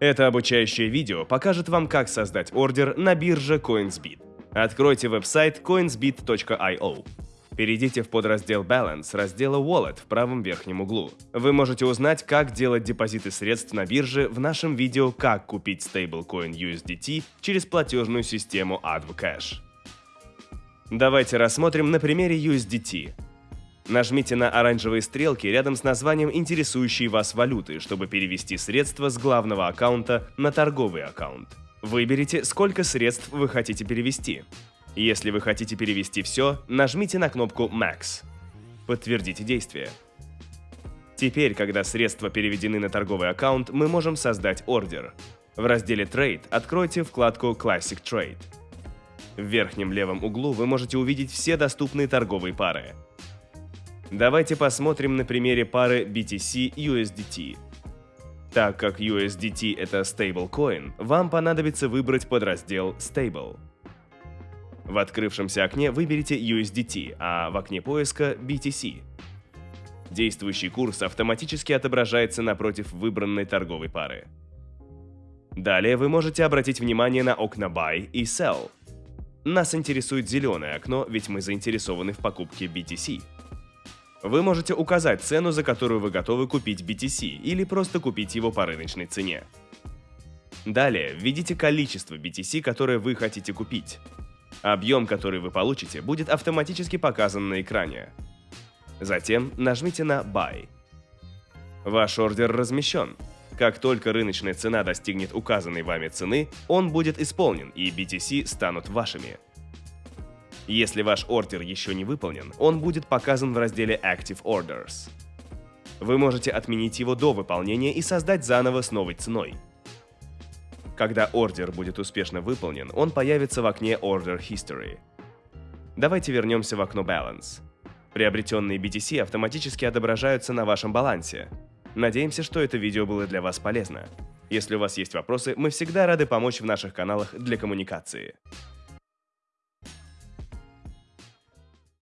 Это обучающее видео покажет вам, как создать ордер на бирже CoinsBit. Откройте веб-сайт coinsbit.io. Перейдите в подраздел Balance раздела Wallet в правом верхнем углу. Вы можете узнать, как делать депозиты средств на бирже в нашем видео «Как купить стейблкоин USDT через платежную систему Advocash». Давайте рассмотрим на примере USDT. Нажмите на оранжевые стрелки рядом с названием интересующей вас валюты, чтобы перевести средства с главного аккаунта на торговый аккаунт. Выберите, сколько средств вы хотите перевести. Если вы хотите перевести все, нажмите на кнопку Max. Подтвердите действие. Теперь, когда средства переведены на торговый аккаунт, мы можем создать ордер. В разделе Trade откройте вкладку Classic Trade. В верхнем левом углу вы можете увидеть все доступные торговые пары. Давайте посмотрим на примере пары BTC-USDT. Так как USDT это stablecoin, вам понадобится выбрать подраздел Stable. В открывшемся окне выберите USDT, а в окне поиска BTC. Действующий курс автоматически отображается напротив выбранной торговой пары. Далее вы можете обратить внимание на окна Buy и Sell. Нас интересует зеленое окно, ведь мы заинтересованы в покупке BTC. Вы можете указать цену, за которую вы готовы купить BTC, или просто купить его по рыночной цене. Далее введите количество BTC, которое вы хотите купить. Объем, который вы получите, будет автоматически показан на экране. Затем нажмите на Buy. Ваш ордер размещен. Как только рыночная цена достигнет указанной вами цены, он будет исполнен и BTC станут вашими. Если ваш ордер еще не выполнен, он будет показан в разделе Active Orders. Вы можете отменить его до выполнения и создать заново с новой ценой. Когда ордер будет успешно выполнен, он появится в окне Order History. Давайте вернемся в окно Balance. Приобретенные BTC автоматически отображаются на вашем балансе. Надеемся, что это видео было для вас полезно. Если у вас есть вопросы, мы всегда рады помочь в наших каналах для коммуникации.